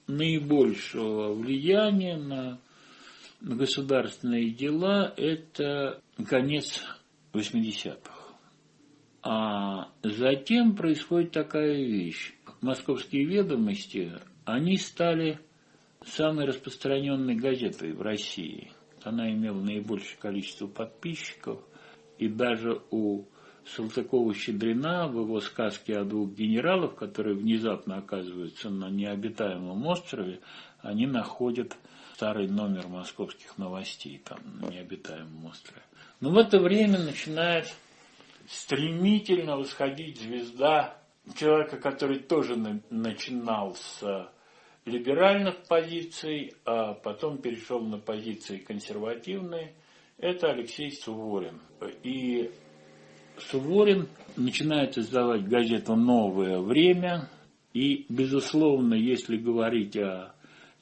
наибольшего влияния на государственные дела – это конец 80-х. А затем происходит такая вещь. Московские ведомости, они стали самой распространенной газетой в России она имела наибольшее количество подписчиков, и даже у Салтыкова-Щедрина в его сказке о двух генералах, которые внезапно оказываются на необитаемом острове, они находят старый номер московских новостей там на необитаемом острове. Но в это время начинает стремительно восходить звезда человека, который тоже начинал с либеральных позиций, а потом перешел на позиции консервативные, это Алексей Суворин. И Суворин начинает издавать газету «Новое время», и, безусловно, если говорить о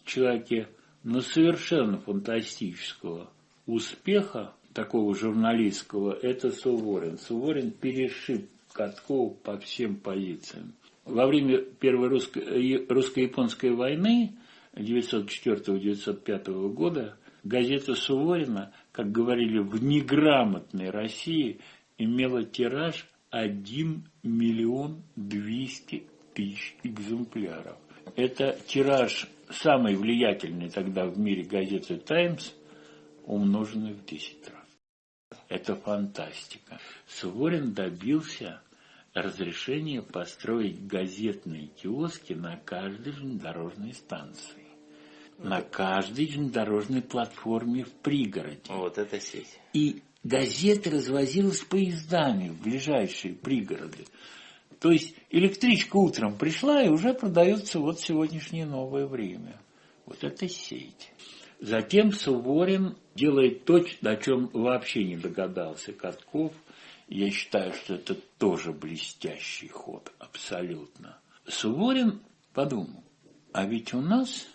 человеке ну, совершенно фантастического успеха, такого журналистского, это Суворин. Суворин перешиб Каткова по всем позициям. Во время Первой русско-японской войны 1904-1905 года газета Суворина, как говорили в неграмотной России, имела тираж 1 миллион 200 тысяч экземпляров. Это тираж самой влиятельной тогда в мире газеты «Таймс», умноженный в 10 раз. Это фантастика. Суворин добился разрешение построить газетные киоски на каждой железнодорожной станции. На каждой железнодорожной платформе в пригороде. Вот это сеть. И газеты развозилась поездами в ближайшие пригороды. То есть электричка утром пришла и уже продается вот сегодняшнее новое время. Вот это сеть. Затем Суворин делает то, о чем вообще не догадался Катков – я считаю, что это тоже блестящий ход, абсолютно. Суворин подумал, а ведь у нас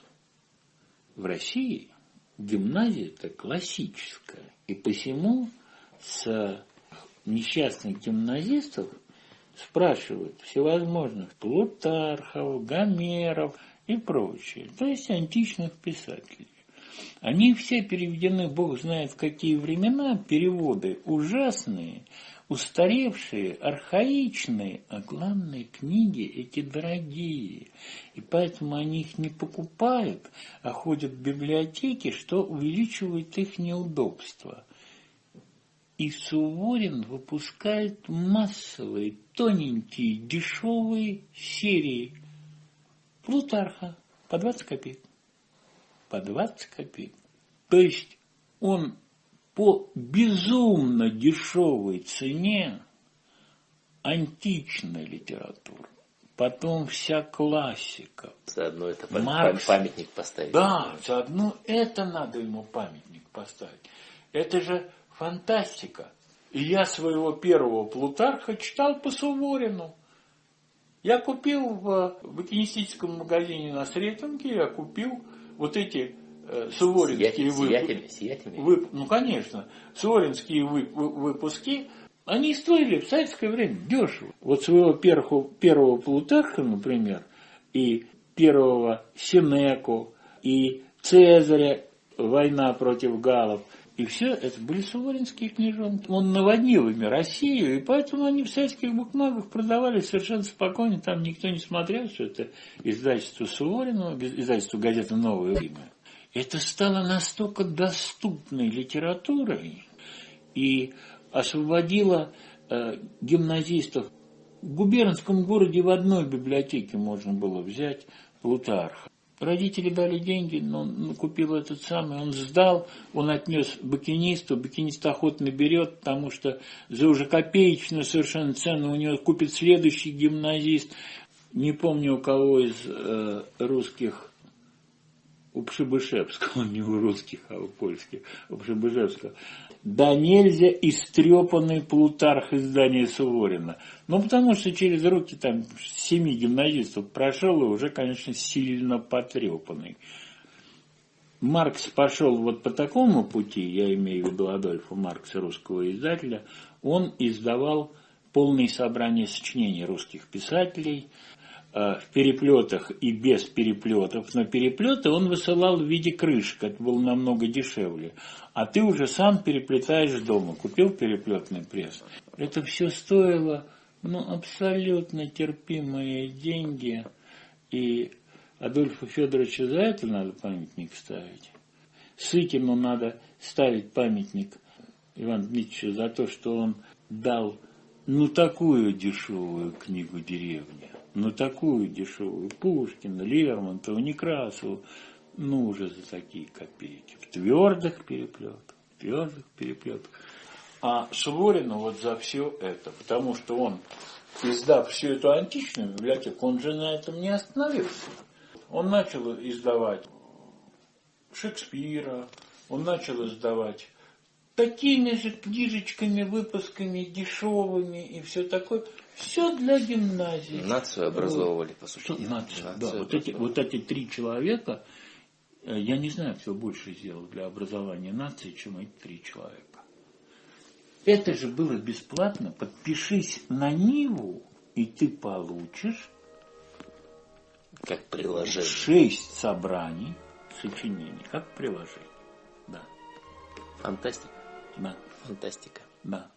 в России гимназия это классическая. И посему с несчастных гимназистов спрашивают всевозможных Плутархов, Гомеров и прочее, то есть античных писателей. Они все переведены, Бог знает в какие времена, переводы ужасные, устаревшие, архаичные, а главные книги эти дорогие. И поэтому они их не покупают, а ходят в библиотеки, что увеличивает их неудобства. И Суворин выпускает массовые, тоненькие, дешевые серии Плутарха по 20 копеек. По 20 копеек. То есть он по безумно дешевой цене античная литература, потом вся классика. Заодно это Маркс. памятник поставить. Да, заодно это надо ему памятник поставить. Это же фантастика. И я своего первого Плутарха читал по Суворину. Я купил в букинистическом магазине на Сретенке, я купил вот эти суворинские Сиятельными, сиятельными. вып- ну, конечно, суворинские вы- вы- выпуски, они стоили в советское время дешево. Вот своего первого, первого Плутарха, например, и первого Синеку, и Цезаря «Война против галлов», и все это были суворинские книжонки. Он наводнил ими Россию, и поэтому они в советских букмагах продавались совершенно спокойно. Там никто не смотрел, что это издательство Суворина, издательство газеты «Новое время». Это стало настолько доступной литературой и освободило э, гимназистов. В губернском городе в одной библиотеке можно было взять Плутарха. Родители дали деньги, но он купил этот самый, он сдал, он отнес букинисту, букинист охотно берет, потому что за уже копеечную совершенно цену у него купит следующий гимназист. Не помню у кого из э, русских, у Пшибышевского, не у русских, а у польских, у Пшибышевского. Да нельзя истрепанный Плутарх издания Суворина. Ну, потому что через руки там семи гимназистов прошел и уже, конечно, сильно потрепанный. Маркс пошел вот по такому пути, я имею в виду Адольфа Маркса, русского издателя, он издавал полные собрания сочинений русских писателей, в переплетах и без переплетов. Но переплеты он высылал в виде крышек, это было намного дешевле. А ты уже сам переплетаешь дома, купил переплетный пресс. Это все стоило ну, абсолютно терпимые деньги. И Адольфу Федоровичу за это надо памятник ставить. Сыкину надо ставить памятник Ивану Дмитриевичу за то, что он дал ну такую дешевую книгу «Деревня» ну такую дешевую, Пушкина, Лермонтова, Некрасову, ну уже за такие копейки, в твердых переплетах, в твердых переплетах. А Суворину вот за все это, потому что он, издав всю эту античную библиотеку, он же на этом не остановился. Он начал издавать Шекспира, он начал издавать такими же книжечками, выпусками дешевыми и все такое. Все для гимназии. Нацию образовывали, по сути. Что, нацию, Нацию да. Вот эти, вот эти три человека, э, я не знаю, кто больше сделал для образования нации, чем эти три человека. Это же было бесплатно. Подпишись на Ниву, и ты получишь Как приложение. шесть собраний сочинений, как приложение. Да, Фантастика. да, Фантастика. да.